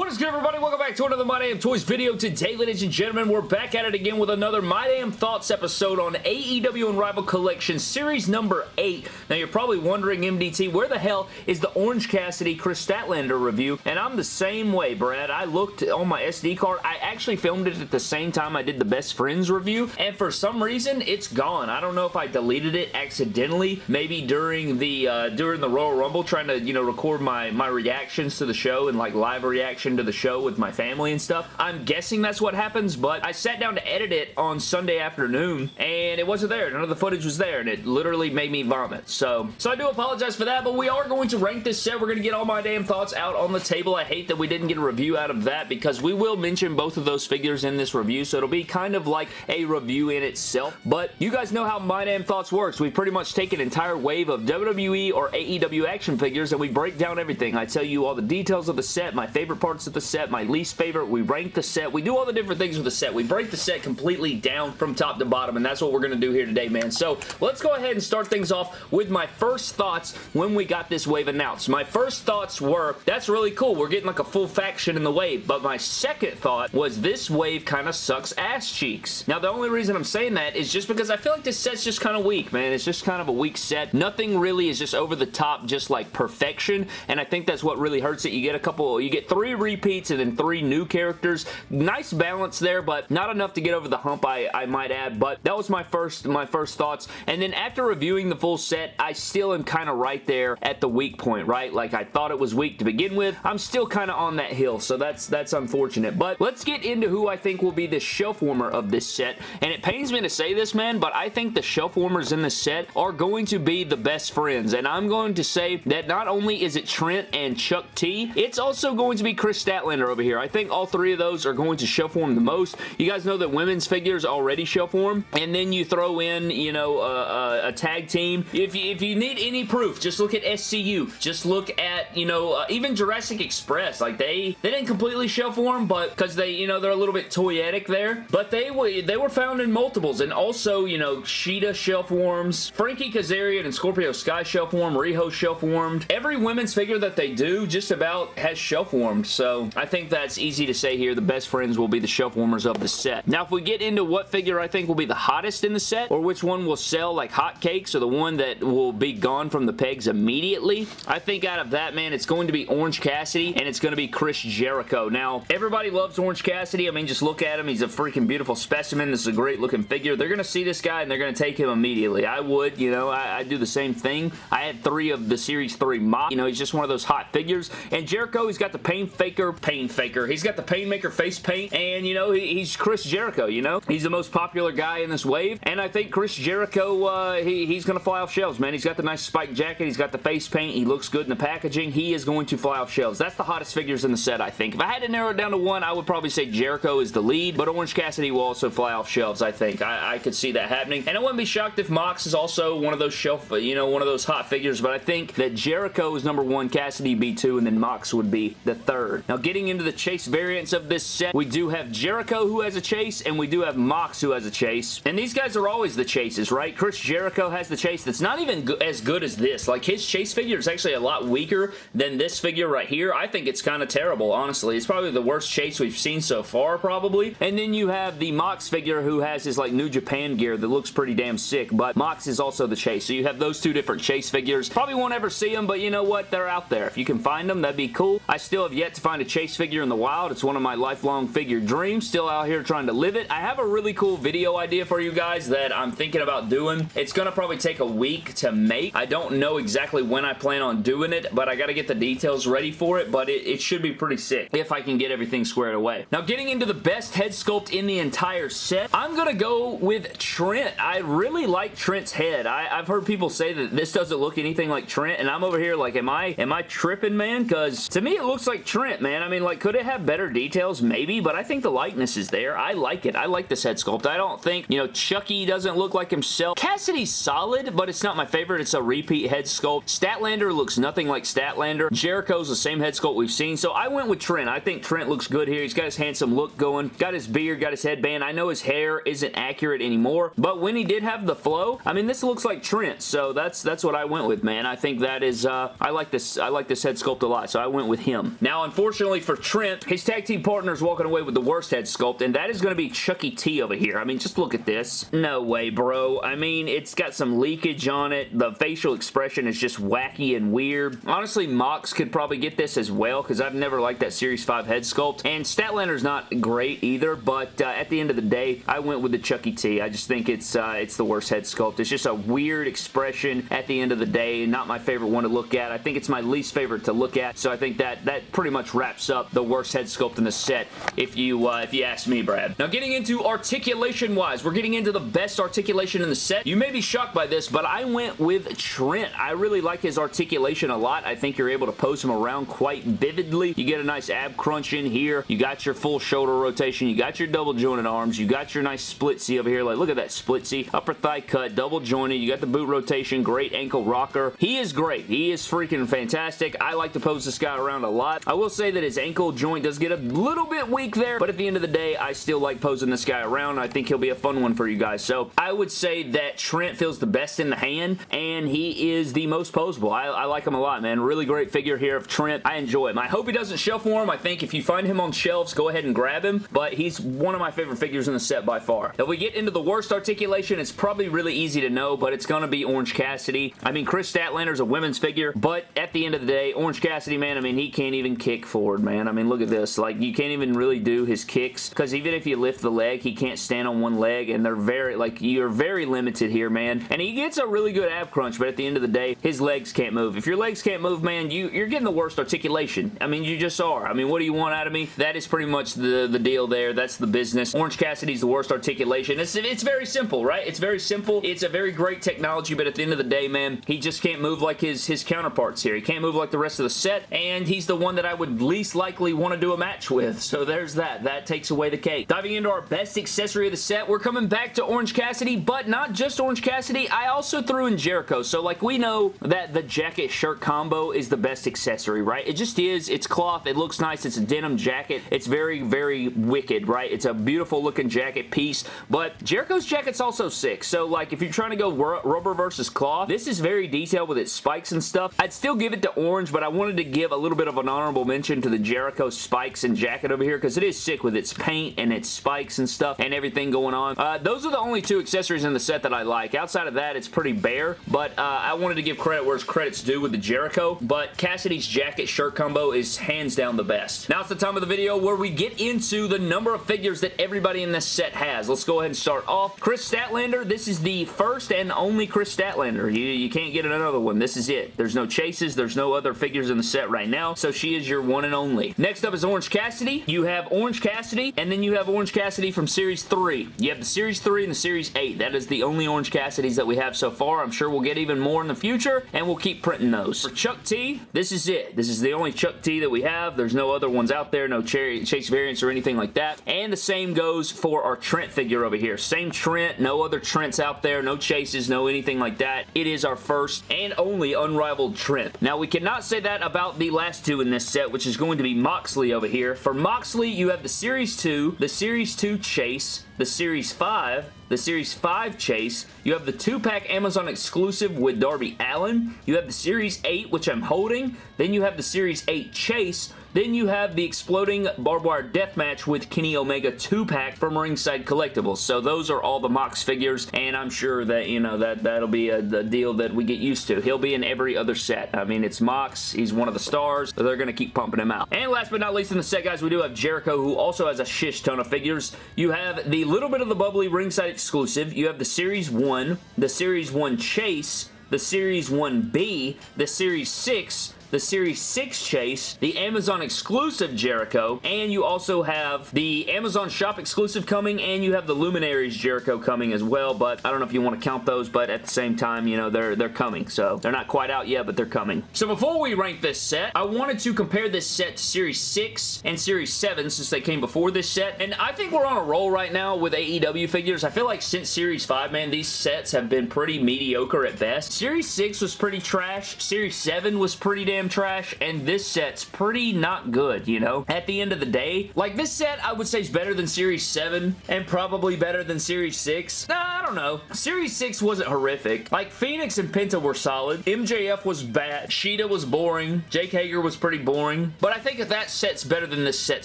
What is good, everybody? Welcome back to another My Damn Toys video. Today, ladies and gentlemen, we're back at it again with another My Damn Thoughts episode on AEW Unrivaled Collection, series number 8. Now, you're probably wondering, MDT, where the hell is the Orange Cassidy Kris Statlander review? And I'm the same way, Brad. I looked on my SD card. I actually filmed it at the same time I did the Best Friends review, and for some reason, it's gone. I don't know if I deleted it accidentally, maybe during the uh, during the Royal Rumble, trying to, you know, record my, my reactions to the show and, like, live reaction reaction to the show with my family and stuff. I'm guessing that's what happens, but I sat down to edit it on Sunday afternoon, and it wasn't there. None of the footage was there, and it literally made me vomit. So, so I do apologize for that, but we are going to rank this set. We're going to get all my damn thoughts out on the table. I hate that we didn't get a review out of that because we will mention both of those figures in this review, so it'll be kind of like a review in itself. But you guys know how My Damn Thoughts works. We pretty much take an entire wave of WWE or AEW action figures and we break down everything. I tell you all the details of the set, my favorite parts of the set, my least favorite. We rank the set. We do all the different things with the set. We break the set completely down from top to bottom, and that's what we're going to do here today, man. So let's go ahead and start things off with my first thoughts when we got this wave announced. My first thoughts were, that's really cool. We're getting like a full faction in the wave, but my second thought was this wave kind of sucks ass cheeks. Now, the only reason I'm saying that is just because I feel like this set's just kind of weak, man. It's just kind of a weak set. Nothing really is just over the top, just like perfection, and I think that's what really hurts it. You get a couple, you get three repeats and then three new characters. Nice balance there, but not enough to get over the hump, I, I might add, but that was my first, my first thoughts, and then after reviewing the full set, I still am kind of right there at the weak point, right? Like, I thought it was weak to begin with. I'm still kind of on that hill, so that's, that's unfortunate, but let's get into who I think will be the shelf warmer of this set, and it pains me to say this, man, but I think the shelf warmers in this set are going to be the best friends, and I'm going to say that not only is it Trent and Chuck T, it's also going to be Kris Statlander over here. I think all three of those are going to shelf warm the most. You guys know that women's figures already shelf warm, and then you throw in, you know, a, a tag team. If you, if you need any proof, just look at SCU. Just look at, you know, uh, even Jurassic Express. Like, they, they didn't completely shelf warm, but because they, you know, they're a little bit toyetic there, but they, they were found in multiples, and also, you know, Shida shelf warms, Frankie Kazarian and Scorpio Sky shelf warm, Riho shelf warmed. Every women's figure that they do just about has shelf warmed, so I think that's easy to say here. The best friends will be the shelf warmers of the set. Now, if we get into what figure I think will be the hottest in the set, or which one will sell like hotcakes, or the one that will be gone from the pegs immediately, I think out of that, man, it's going to be Orange Cassidy, and it's going to be Chris Jericho. Now, everybody loves Orange Cassidy. I mean, just look at him. He's a freaking beautiful specimen. This is a great looking figure. They're going to see this guy, and they're going to take him immediately. I would, you know, I, I do the same thing. I had three of the Series 3 mock. You know, he's just one of those hot figures. And Jericho, he's got the pain pain faker. He's got the pain maker face paint, and, you know, he, he's Chris Jericho, you know? He's the most popular guy in this wave, and I think Chris Jericho, uh, he, he's going to fly off shelves, man. He's got the nice spike jacket. He's got the face paint. He looks good in the packaging. He is going to fly off shelves. That's the hottest figures in the set, I think. If I had to narrow it down to one, I would probably say Jericho is the lead, but Orange Cassidy will also fly off shelves, I think. I, I could see that happening, and I wouldn't be shocked if Mox is also one of those shelf, you know, one of those hot figures, but I think that Jericho is number one, Cassidy B2, and then Mox would be the third. Now, getting into the chase variants of this set, we do have Jericho who has a chase, and we do have Mox who has a chase. And these guys are always the chases, right? Chris Jericho has the chase that's not even go as good as this. Like, his chase figure is actually a lot weaker than this figure right here. I think it's kind of terrible, honestly. It's probably the worst chase we've seen so far, probably. And then you have the Mox figure who has his, like, New Japan gear that looks pretty damn sick, but Mox is also the chase. So you have those two different chase figures. Probably won't ever see them, but you know what? They're out there. If you can find them, that'd be cool. I still have yet to find a chase figure in the wild. It's one of my lifelong figure dreams. Still out here trying to live it. I have a really cool video idea for you guys that I'm thinking about doing. It's going to probably take a week to make. I don't know exactly when I plan on doing it, but I got to get the details ready for it, but it, it should be pretty sick if I can get everything squared away. Now, getting into the best head sculpt in the entire set, I'm going to go with Trent. I really like Trent's head. I, have heard people say that this doesn't look anything like Trent, and I'm over here like, am I, am I tripping, man? Because to me, it looks like Trent, man. I mean, like, could it have better details? Maybe, but I think the likeness is there. I like it. I like this head sculpt. I don't think, you know, Chucky doesn't look like himself. Cassidy's solid, but it's not my favorite. It's a repeat head sculpt. Statlander looks nothing like Statlander. Jericho's the same head sculpt we've seen, so I went with Trent. I think Trent looks good here. He's got his handsome look going. Got his beard, got his headband. I know his hair isn't accurate anymore, but when he did have the flow, I mean, this looks like Trent, so that's that's what I went with, man. I think that is, uh, I like this, I like this head sculpt a lot, so I went with him. Now, unfortunately, unfortunately for Trent, his tag team partner is walking away with the worst head sculpt, and that is going to be Chucky T over here. I mean, just look at this. No way, bro. I mean, it's got some leakage on it. The facial expression is just wacky and weird. Honestly, Mox could probably get this as well, because I've never liked that Series 5 head sculpt, and Statlander's not great either, but uh, at the end of the day, I went with the Chucky T. I just think it's, uh, it's the worst head sculpt. It's just a weird expression at the end of the day, and not my favorite one to look at. I think it's my least favorite to look at, so I think that that pretty much wraps up the worst head sculpt in the set, if you uh, if you ask me, Brad. Now, getting into articulation-wise, we're getting into the best articulation in the set. You may be shocked by this, but I went with Trent. I really like his articulation a lot. I think you're able to pose him around quite vividly. You get a nice ab crunch in here. You got your full shoulder rotation. You got your double jointed arms. You got your nice split C over here. Like, look at that split C. Upper thigh cut, double jointed. You got the boot rotation. Great ankle rocker. He is great. He is freaking fantastic. I like to pose this guy around a lot. I will say that his ankle joint does get a little bit weak there, but at the end of the day, I still like posing this guy around. I think he'll be a fun one for you guys. So I would say that Trent feels the best in the hand, and he is the most posable. I, I like him a lot, man. Really great figure here of Trent. I enjoy him. I hope he doesn't shelf warm. I think if you find him on shelves, go ahead and grab him, but he's one of my favorite figures in the set by far. If we get into the worst articulation, it's probably really easy to know, but it's going to be Orange Cassidy. I mean, Kris Statlander's a women's figure, but at the end of the day, Orange Cassidy, man, I mean, he can't even kick forward, man. I mean, look at this. Like, you can't even really do his kicks, because even if you lift the leg, he can't stand on one leg, and they're very, like, you're very limited here, man. And he gets a really good ab crunch, but at the end of the day, his legs can't move. If your legs can't move, man, you, you're getting the worst articulation. I mean, you just are. I mean, what do you want out of me? That is pretty much the, the deal there. That's the business. Orange Cassidy's the worst articulation. It's, it's very simple, right? It's very simple. It's a very great technology, but at the end of the day, man, he just can't move like his, his counterparts here. He can't move like the rest of the set, and he's the one that I would least likely want to do a match with. So there's that. That takes away the cake. Diving into our best accessory of the set, we're coming back to Orange Cassidy, but not just Orange Cassidy. I also threw in Jericho. So like we know that the jacket shirt combo is the best accessory, right? It just is. It's cloth. It looks nice. It's a denim jacket. It's very, very wicked, right? It's a beautiful looking jacket piece, but Jericho's jacket's also sick. So like if you're trying to go rubber versus cloth, this is very detailed with its spikes and stuff. I'd still give it to orange, but I wanted to give a little bit of an honorable mention to the Jericho spikes and jacket over here because it is sick with its paint and its spikes and stuff and everything going on. Uh, those are the only two accessories in the set that I like. Outside of that, it's pretty bare, but uh, I wanted to give credit where credit's due with the Jericho, but Cassidy's jacket shirt combo is hands down the best. Now it's the time of the video where we get into the number of figures that everybody in this set has. Let's go ahead and start off. Kris Statlander, this is the first and only Kris Statlander. You, you can't get another one. This is it. There's no chases. There's no other figures in the set right now, so she is your one and only. Next up is Orange Cassidy. You have Orange Cassidy, and then you have Orange Cassidy from Series 3. You have the Series 3 and the Series 8. That is the only Orange Cassidys that we have so far. I'm sure we'll get even more in the future, and we'll keep printing those. For Chuck T, this is it. This is the only Chuck T that we have. There's no other ones out there, no chase variants or anything like that. And the same goes for our Trent figure over here. Same Trent, no other Trents out there, no chases, no anything like that. It is our first and only unrivaled Trent. Now, we cannot say that about the last two in this set, which is going to be Moxley over here. For Moxley, you have the Series 2, the Series 2 Chase, the Series 5, the Series 5 Chase. You have the 2-pack Amazon exclusive with Darby Allin. You have the Series 8, which I'm holding. Then you have the Series 8 Chase. Then you have the Exploding Barbed Wire Deathmatch with Kenny Omega 2-pack from Ringside Collectibles. So those are all the Mox figures, and I'm sure that, you know, that, that'll be a, a deal that we get used to. He'll be in every other set. I mean, it's Mox. He's one of the stars. They're going to keep pumping him out. And last but not least in the set, guys, we do have Jericho, who also has a shish ton of figures. You have the little bit of the bubbly Ringside exclusive. You have the Series 1, the Series 1 Chase, the Series 1B, the Series 6, the Series 6 Chase, the Amazon exclusive Jericho, and you also have the Amazon shop exclusive coming, and you have the Luminaries Jericho coming as well, but I don't know if you want to count those, but at the same time, you know, they're, they're coming, so they're not quite out yet, but they're coming. So before we rank this set, I wanted to compare this set to Series 6 and Series 7 since they came before this set, and I think we're on a roll right now with AEW figures. I feel like since Series 5, man, these sets have been pretty mediocre at best. Series 6 was pretty trash. Series 7 was pretty damn trash, and this set's pretty not good, you know? At the end of the day, like this set I would say is better than Series 7 and probably better than Series 6. Nah, I don't know. Series 6 wasn't horrific. Like, Fenix and Penta were solid. MJF was bad. Shida was boring. Jake Hager was pretty boring. But I think if that set's better than this set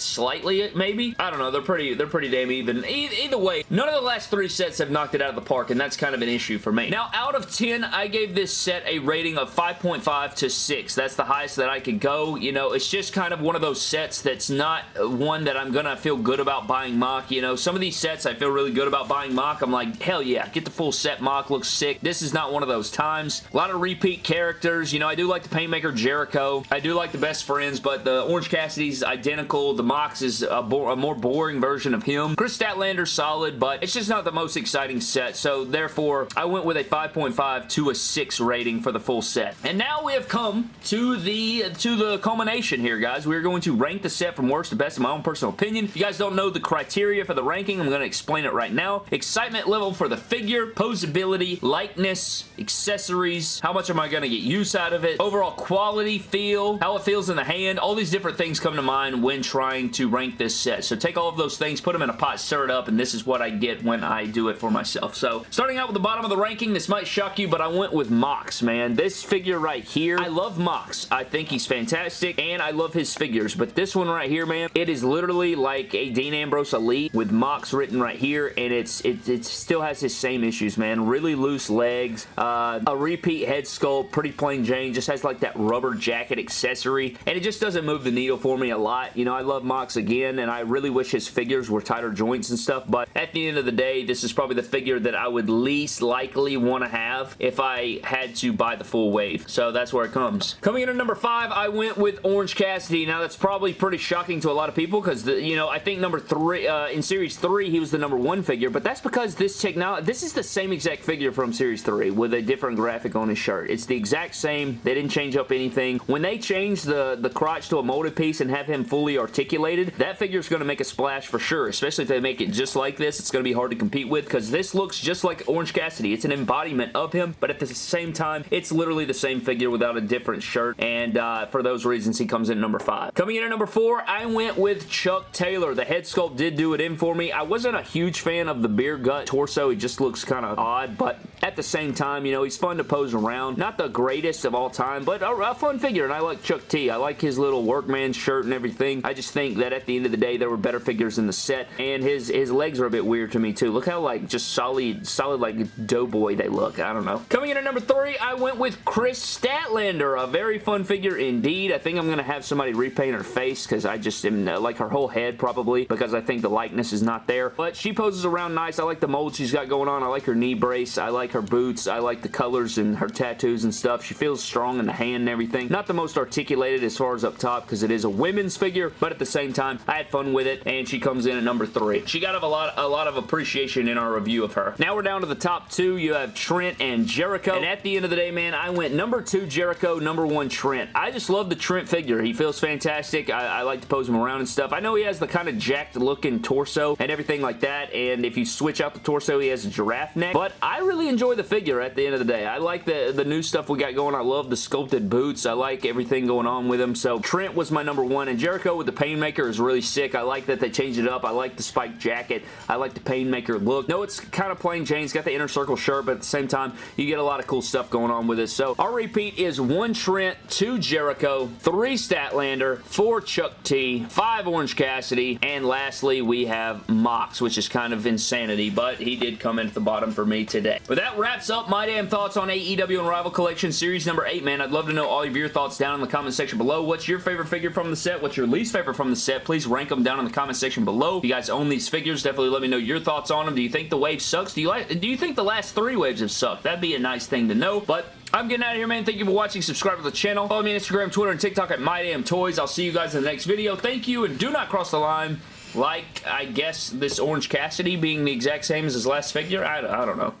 slightly, maybe. I don't know. They're pretty, they're pretty damn even. E either way, none of the last three sets have knocked it out of the park, and that's kind of an issue for me. Now, out of 10, I gave this set a rating of 5.5 to 6. That's the highest that I could go. You know, it's just kind of one of those sets that's not one that I'm gonna feel good about buying mock. You know, some of these sets I feel really good about buying mock. I'm like, hell yeah, get the full set mock. Looks sick. This is not one of those times. A lot of repeat characters. You know, I do like the Painmaker Jericho. I do like the Best Friends, but the Orange Cassidy's identical. The Mox is a, a more boring version of him. Kris Statlander's solid, but it's just not the most exciting set, so therefore I went with a 5.5 to a 6 rating for the full set. And now we have come to the to the culmination here, guys. We're going to rank the set from worst to best in my own personal opinion. If you guys don't know the criteria for the ranking, I'm going to explain it right now. Excitement level for the figure, posability, likeness, accessories, how much am I going to get use out of it, overall quality, feel, how it feels in the hand, all these different things come to mind when trying to rank this set. So take all of those things, put them in a pot, stir it up, and this is what I get when I do it for myself. So starting out with the bottom of the ranking, this might shock you, but I went with Mox, man. This figure right here, I love Mox. I think he's fantastic, and I love his figures, but this one right here, man, it is literally like a Dean Ambrose Elite with Mox written right here, and it's it, it still has his same issues, man. Really loose legs, uh, a repeat head sculpt, pretty plain Jane, just has like that rubber jacket accessory, and it just doesn't move the needle for me a lot. You know, I love Mox again, and I really wish his figures were tighter joints and stuff, but at the end of the day, this is probably the figure that I would least likely want to have if I had to buy the full wave. So that's where it comes. Coming in at number five, I went with Orange Cassidy. Now that's probably pretty shocking to a lot of people because, you know, I think number three, uh, in Series 3, he was the number one figure, but that's because this technology, this is the same exact figure from Series 3 with a different graphic on his shirt. It's the exact same. They didn't change up anything. When they change the, the crotch to a molded piece and have him fully articulated, that figure is going to make a splash for sure, especially if they make it just like this. It's going to be hard to compete with because this looks just like Orange Cassidy. It's an embodiment of him, but at the same time, it's literally the same figure without a different shirt, and uh, for those reasons, he comes in number five. Coming in at number four, I went with Chuck Taylor. The head sculpt did do it in for me. I wasn't a huge fan of the beer gut torso. He just looks kind of odd, but at the same time, you know, he's fun to pose around. Not the greatest of all time, but a, a fun figure, and I like Chuck T. I like his little workman shirt and everything. I just think that at the end of the day, there were better figures in the set, and his, his legs are a bit weird to me, too. Look how, like, just solid, solid, like, doughboy they look. I don't know. Coming in at number three, I went with Kris Statlander. A very fun figure indeed. I think I'm going to have somebody repaint her face because I just am, uh, like, her whole head, probably, because I think the likeness is not there. But she poses around nice. I like the mold she's got going on. I like her knee brace. I like her boots. I like the colors and her tattoos and stuff. She feels strong in the hand and everything. Not the most articulated as far as up top because it is a women's figure, but at the same time, I had fun with it, and she comes in at number three. She got a lot, a lot of appreciation in our review of her. Now we're down to the top two. You have Trent and Jericho, and at the end of the day, man, I went number two Jericho, number one Trent. I just love the Trent figure. He feels fantastic. I, I like to pose him around and stuff. I know he has the kind of jacked looking torso and everything like that, and if you switch out the torso, he has giraffe neck, but I really enjoy the figure at the end of the day. I like the, the new stuff we got going. I love the sculpted boots. I like everything going on with him, so Trent was my number one, and Jericho with the Painmaker is really sick. I like that they changed it up. I like the spiked jacket. I like the Painmaker look. No, it's kind of plain Jane. It's got the inner circle shirt, but at the same time, you get a lot of cool stuff going on with it. So our repeat is one Trent, two Jericho, three Statlander, four Chuck T, five Orange Cassidy, and lastly, we have Mox, which is kind of insanity, but he did come in at the bottom for me today. But that wraps up my damn thoughts on AEW Unrivaled Collection Series number 8, man. I'd love to know all of your thoughts down in the comment section below. What's your favorite figure from the set? What's your least favorite from the set? Please rank them down in the comment section below. If you guys own these figures, definitely let me know your thoughts on them. Do you think the wave sucks? Do you like? Do you think the last three waves have sucked? That'd be a nice thing to know, but I'm getting out of here, man. Thank you for watching. Subscribe to the channel. Follow me on Instagram, Twitter, and TikTok at MyDamnToys. I'll see you guys in the next video. Thank you, and do not cross the line like, I guess, this Orange Cassidy being the exact same as his last figure. I, I don't know.